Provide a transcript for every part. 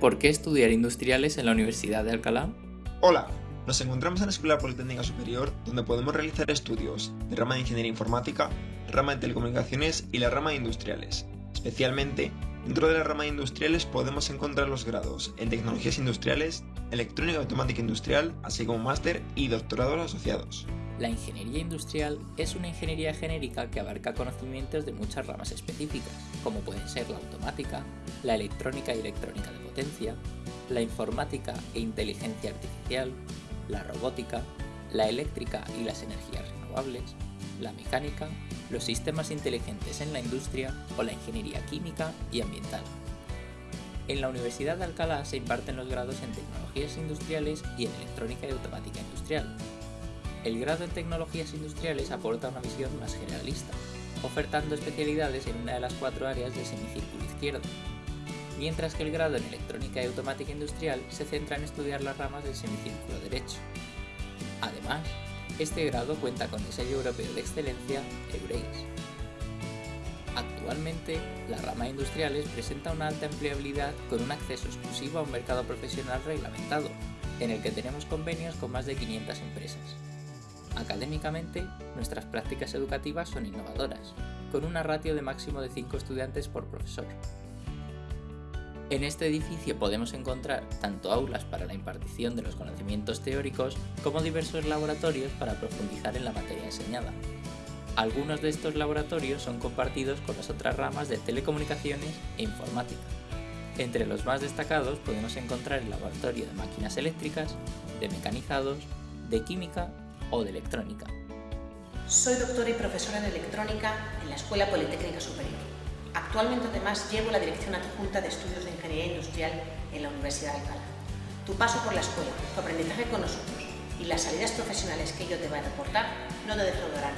¿Por qué estudiar industriales en la Universidad de Alcalá? Hola, nos encontramos en la Escuela Politécnica Superior donde podemos realizar estudios de rama de Ingeniería Informática, rama de Telecomunicaciones y la rama de Industriales. Especialmente, dentro de la rama de Industriales podemos encontrar los grados en Tecnologías Industriales, Electrónica Automática Industrial, así como máster y doctorados asociados. La ingeniería industrial es una ingeniería genérica que abarca conocimientos de muchas ramas específicas, como pueden ser la automática, la electrónica y electrónica de potencia, la informática e inteligencia artificial, la robótica, la eléctrica y las energías renovables, la mecánica, los sistemas inteligentes en la industria o la ingeniería química y ambiental. En la Universidad de Alcalá se imparten los grados en Tecnologías Industriales y en Electrónica y Automática Industrial, el grado en Tecnologías Industriales aporta una visión más generalista, ofertando especialidades en una de las cuatro áreas del semicírculo izquierdo, mientras que el grado en Electrónica y Automática Industrial se centra en estudiar las ramas del semicírculo derecho. Además, este grado cuenta con el sello europeo de excelencia EUREIS. Actualmente, la rama de industriales presenta una alta empleabilidad con un acceso exclusivo a un mercado profesional reglamentado, en el que tenemos convenios con más de 500 empresas. Académicamente, nuestras prácticas educativas son innovadoras, con una ratio de máximo de 5 estudiantes por profesor. En este edificio podemos encontrar tanto aulas para la impartición de los conocimientos teóricos como diversos laboratorios para profundizar en la materia enseñada. Algunos de estos laboratorios son compartidos con las otras ramas de telecomunicaciones e informática. Entre los más destacados podemos encontrar el laboratorio de máquinas eléctricas, de mecanizados, de química o de electrónica. Soy doctora y profesora de electrónica en la Escuela Politécnica Superior. Actualmente además llevo la Dirección Adjunta de Estudios de Ingeniería Industrial en la Universidad de Alcalá. Tu paso por la escuela, tu aprendizaje con nosotros y las salidas profesionales que ello te va a reportar no te defraudarán.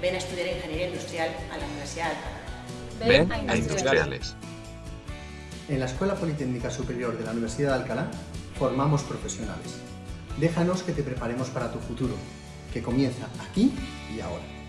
Ven a estudiar Ingeniería Industrial a la Universidad de Alcalá. Ven a Industriales. En la Escuela Politécnica Superior de la Universidad de Alcalá formamos profesionales. Déjanos que te preparemos para tu futuro que comienza aquí y ahora.